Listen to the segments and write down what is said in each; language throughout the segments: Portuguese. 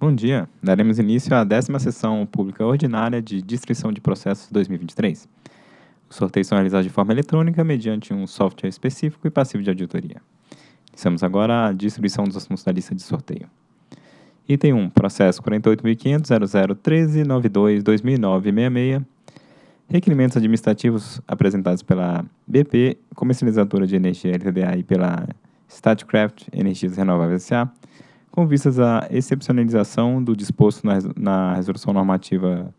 Bom dia. Daremos início à décima sessão pública ordinária de distribuição de processos 2023. Os sorteios são realizados de forma eletrônica mediante um software específico e passivo de auditoria. Iniciamos agora a distribuição dos assuntos da lista de sorteio. Item 1, processo 48.500.001392.2009.66. Requerimentos administrativos apresentados pela BP, comercializadora de energia LTDA e pela Statcraft Energias Renováveis S.A., com vistas à excepcionalização do disposto na, Resolução Normativa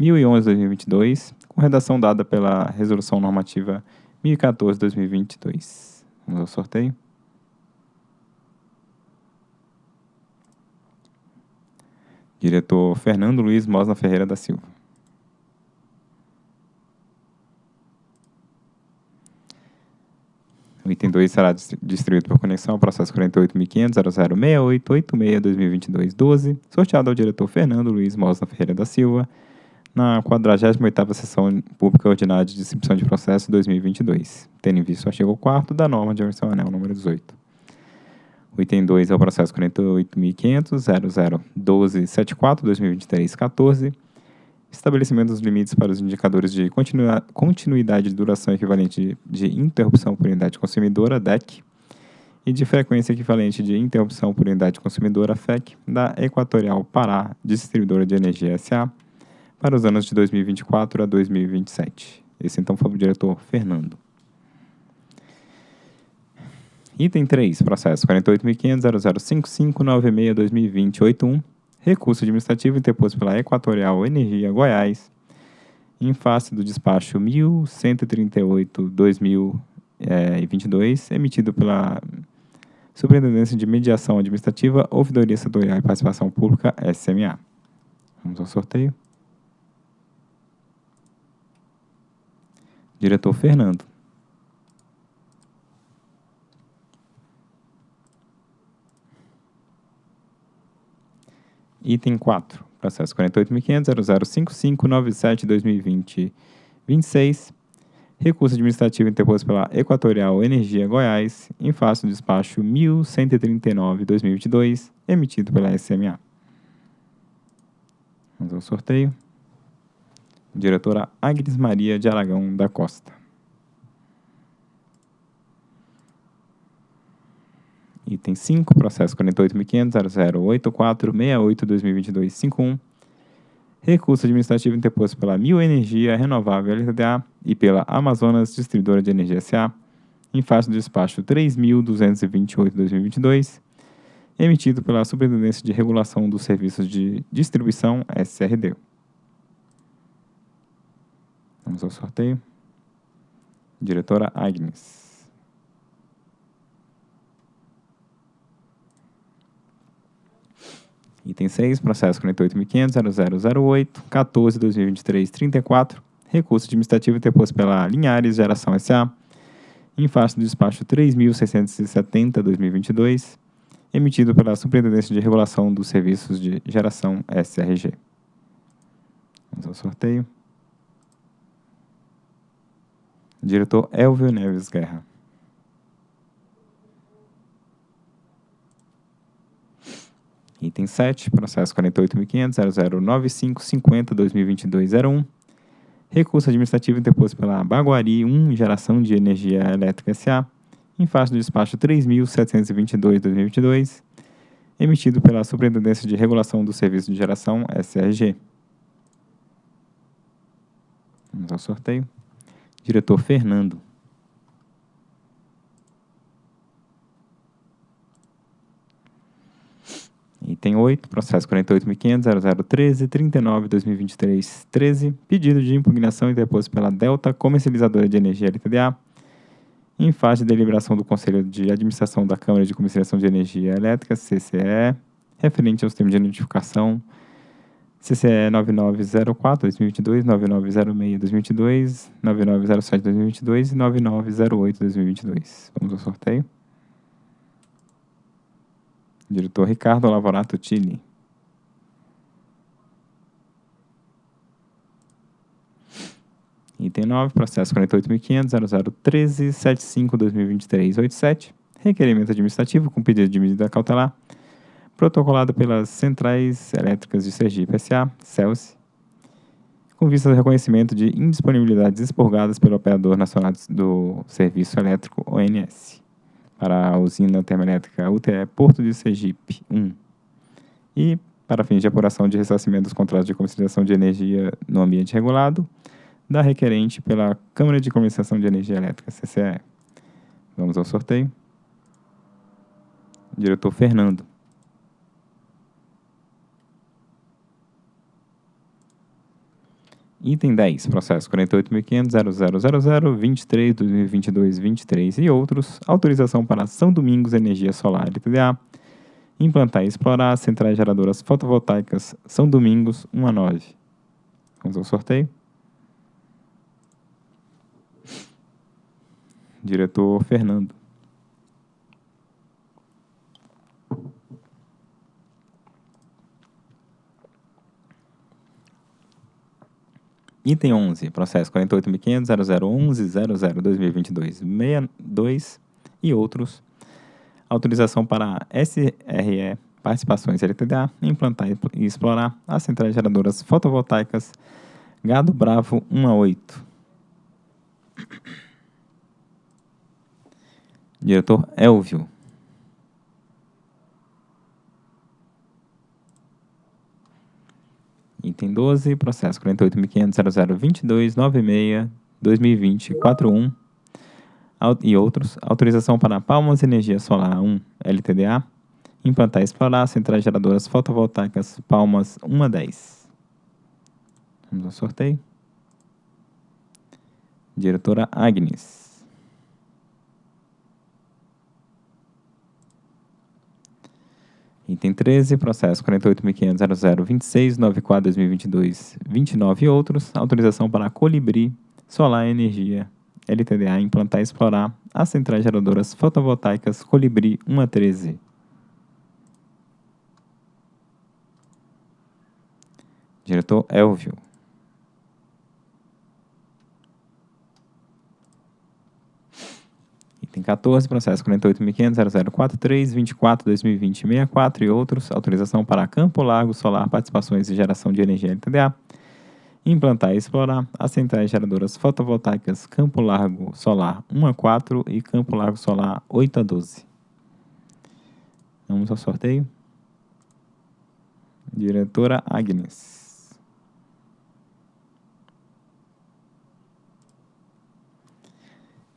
1011-2022, com redação dada pela Resolução Normativa 1014-2022. Vamos ao sorteio. Diretor Fernando Luiz Mosna Ferreira da Silva. O item 2 será distribuído por conexão ao processo 48.500.0068.86.2022.12, sorteado ao diretor Fernando Luiz Mosna Ferreira da Silva, na 48ª Sessão Pública Ordinária de Distribuição de Processo 2022, tendo em vista o artigo 4 da norma de anel número 18. O item 2 é o processo 48.500.0012.74.2023.14, estabelecimento dos limites para os indicadores de continuidade de duração equivalente de interrupção por unidade consumidora, DEC, e de frequência equivalente de interrupção por unidade consumidora, FEC, da Equatorial Pará Distribuidora de Energia SA, para os anos de 2024 a 2027. Esse então foi o diretor Fernando. Item 3, processo 48.500.005596.2020.81, recurso administrativo interposto pela Equatorial Energia Goiás, em face do despacho 1138-2022, emitido pela Superintendência de Mediação Administrativa, Ouvidoria Setorial e Participação Pública, SMA. Vamos ao sorteio. Diretor Fernando. Item 4. Processo 48.500.005597.2020.26. Recurso administrativo interposto pela Equatorial Energia Goiás, em face do despacho 1139-2022, emitido pela SMA. Vamos ao sorteio. Diretora Agnes Maria de Aragão da Costa. Item 5, processo 48.500.0084.68.2022.51. Recurso administrativo interposto pela Mil Energia Renovável LTDA e pela Amazonas Distribuidora de Energia SA, em face do despacho 3.228.2022, emitido pela Superintendência de Regulação dos Serviços de Distribuição, SRD. Vamos ao sorteio. Diretora Agnes. Item 6, processo 48.500.0008.14.2023.34, recurso administrativo interposto pela Linhares Geração S.A., em face do despacho 3.670.2022, emitido pela Superintendência de Regulação dos Serviços de Geração SRG. Vamos ao sorteio. Diretor Elvio Neves Guerra. Item 7, processo 48.500.009550.2022.01. Recurso administrativo interposto pela Baguari 1 Geração de Energia Elétrica S.A., em face do despacho 3.722.2022, emitido pela Superintendência de Regulação do Serviço de Geração, SRG. Vamos ao sorteio. Diretor Fernando. Item 8, processo 48.500.0013.39.2023.13, pedido de impugnação interposto pela Delta Comercializadora de Energia LTDA, em fase de deliberação do Conselho de Administração da Câmara de Comercialização de Energia Elétrica, CCE, referente aos termos de notificação CCE 9904-2022, 9906-2022, 9907-2022 e 9908-2022. Vamos ao sorteio. Diretor Ricardo Lavorato Tini. Item 9, processo 48.500.0013.75.2023.87, requerimento administrativo com pedido de medida cautelar protocolado pelas Centrais Elétricas de Sergipe S.A., CELSE, com vista ao reconhecimento de indisponibilidades expurgadas pelo Operador Nacional do Serviço Elétrico, ONS, para a usina termoelétrica UTE Porto de Sergipe 1, e para fins de apuração de ressarcimento dos contratos de comercialização de energia no ambiente regulado, da requerente pela Câmara de Comercialização de Energia Elétrica, CCE. Vamos ao sorteio. Diretor Fernando. Item 10, processo 48.500.0000.23.2022.23 e outros, autorização para São Domingos Energia Solar LTDA, implantar e explorar centrais geradoras fotovoltaicas São Domingos 1 a 9. Vamos ao sorteio. Diretor Fernando. Item 11, processo 48.500.0011.00.2022.62 e outros. Autorização para SRE Participações LTDA implantar e explorar as centrais geradoras fotovoltaicas Gado Bravo 1 a 8. Diretor Elvio. Item 12, processo 48.500.0022.96.2020.41 e outros. Autorização para Palmas Energia Solar 1 LTDA. Implantar e explorar centrais geradoras fotovoltaicas Palmas 1 a 10. Vamos ao sorteio. Diretora Agnes. Item 13, processo 48.500.0026.94.2022.29 e outros. Autorização para Colibri Solar Energia LTDA implantar e explorar as centrais geradoras fotovoltaicas Colibri 1 a 13. Diretor Elvio. Item 14, processo 48.500.0043.24.2020.64 e outros. Autorização para Campo Largo Solar Participações e Geração de Energia LTDA. Implantar e explorar as centrais geradoras fotovoltaicas Campo Largo Solar 1 a 4 e Campo Largo Solar 8 a 12. Vamos ao sorteio. Diretora Agnes.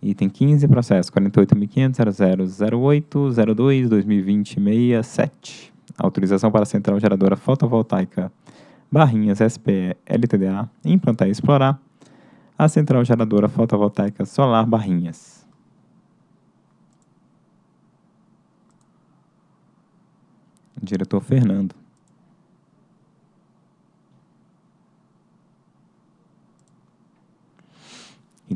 Item 15, processo 48.500.0008.02.2020.67. Autorização para a central geradora fotovoltaica Barrinhas SPE LTDA implantar e explorar a central geradora fotovoltaica solar Barrinhas. Diretor Fernando.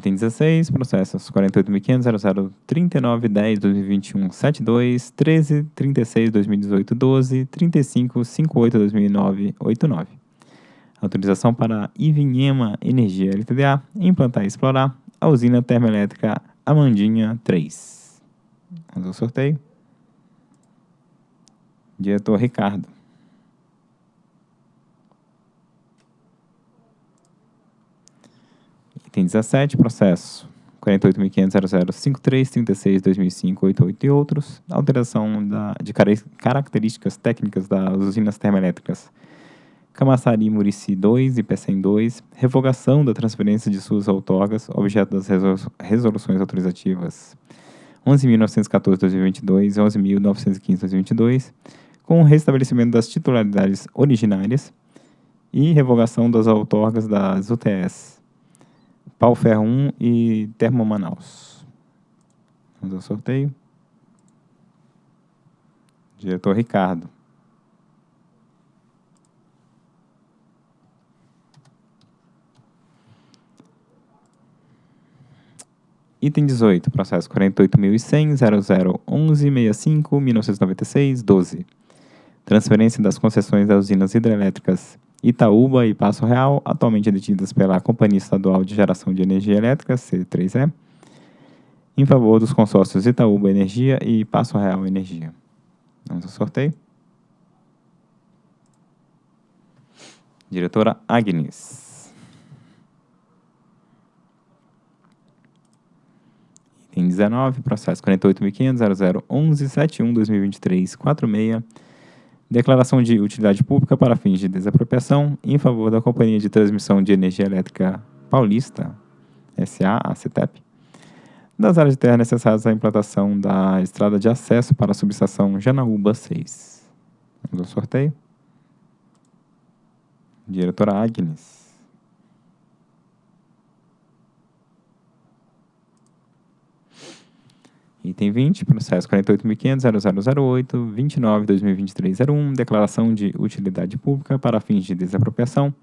Item 16, processos 48.500.0039.10.2021.72, 13.36.2018.12, 35.58.2009.89. Autorização para Ivinhema Energia LTDA implantar e explorar a usina termoelétrica Amandinha 3. Vamos ao sorteio. Diretor Ricardo. Item 17, processo 48.500.0053.36.2005.88 e outros. Alteração da, de características técnicas das usinas termoelétricas Camaçari Murici 2 e PECEM 2. Revogação da transferência de suas outorgas, objeto das resoluções autorizativas 11.914.2022 e 11.915.2022, com o restabelecimento das titularidades originárias e revogação das outorgas das UTS Pau Ferro 1 e Termo Manaus. Vamos ao sorteio. Diretor Ricardo. Item 18, processo 48.100.0011.65.1996.12. Transferência das concessões das usinas hidrelétricas Itaúba e Passo Real, atualmente detidas pela Companhia Estadual de Geração de Energia Elétrica, C3E, em favor dos consórcios Itaúba Energia e Passo Real Energia. Vamos ao sorteio. Diretora Agnes. Item 19, processo 48.500.0011.71.2023.46 Declaração de utilidade pública para fins de desapropriação em favor da Companhia de Transmissão de Energia Elétrica Paulista, SA, a CETEP, das áreas de terra necessárias à implantação da estrada de acesso para a subestação Janaúba 6. Vamos ao sorteio. Diretora Agnes. Item 20, processo 48.500.0008.29.2023.01, declaração de utilidade pública para fins de desapropriação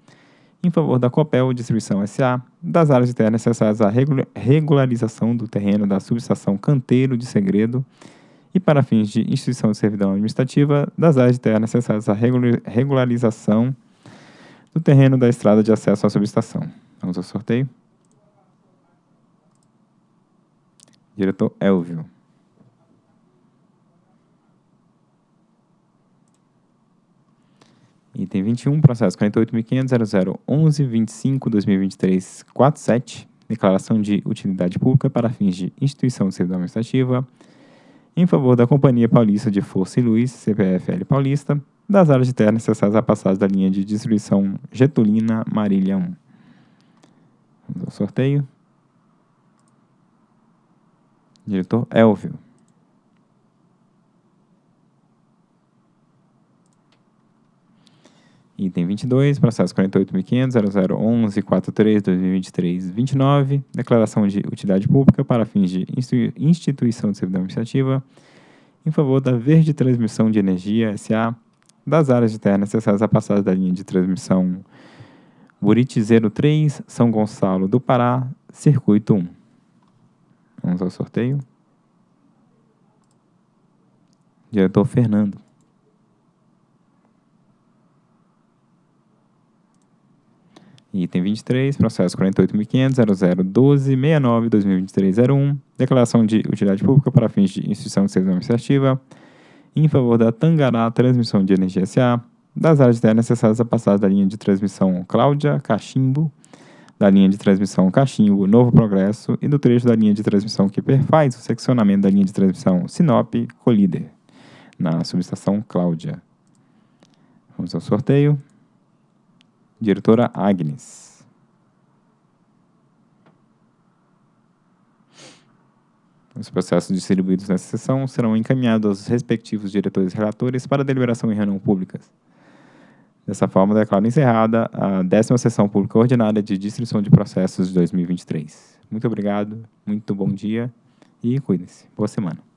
em favor da Copel Distribuição S.A., das áreas de terra necessárias à regularização do terreno da subestação Canteiro de Segredo e para fins de instituição de servidão administrativa, das áreas de terra necessárias à regularização do terreno da estrada de acesso à subestação. Vamos ao sorteio. Diretor Elvio. Item 21, processo 48.500.0011.25.2023.47, declaração de utilidade pública para fins de instituição de servidão administrativa, em favor da Companhia Paulista de Força e Luz, CPFL Paulista, das áreas de terra necessárias à passagem da linha de distribuição Getulina Marília 1. Vamos ao sorteio. Diretor Elvio. Item 22, processo 48.500.0011.43.2023.29, declaração de utilidade pública para fins de instituição de servidão administrativa em favor da Verde Transmissão de Energia S.A., das áreas de terra necessárias à passagem da linha de transmissão Buriti 03, São Gonçalo do Pará, Circuito 1. Vamos ao sorteio. Diretor Fernando. Item 23, processo 48.500.0012.69.2023.01, declaração de utilidade pública para fins de instituição de serviço administrativa em favor da Tangará Transmissão de Energia S.A., das áreas de terra necessárias a passar da linha de transmissão Cláudia Cachimbo, da linha de transmissão Cachimbo Novo Progresso e do trecho da linha de transmissão que perfaz o seccionamento da linha de transmissão Sinop Colíder, na subestação Cláudia. Vamos ao sorteio. Diretora Agnes. Os processos distribuídos nessa sessão serão encaminhados aos respectivos diretores relatores para deliberação em reunião pública. Dessa forma, declaro encerrada a décima sessão pública ordinária de distribuição de processos de 2023. Muito obrigado, muito bom dia e cuidem-se. Boa semana.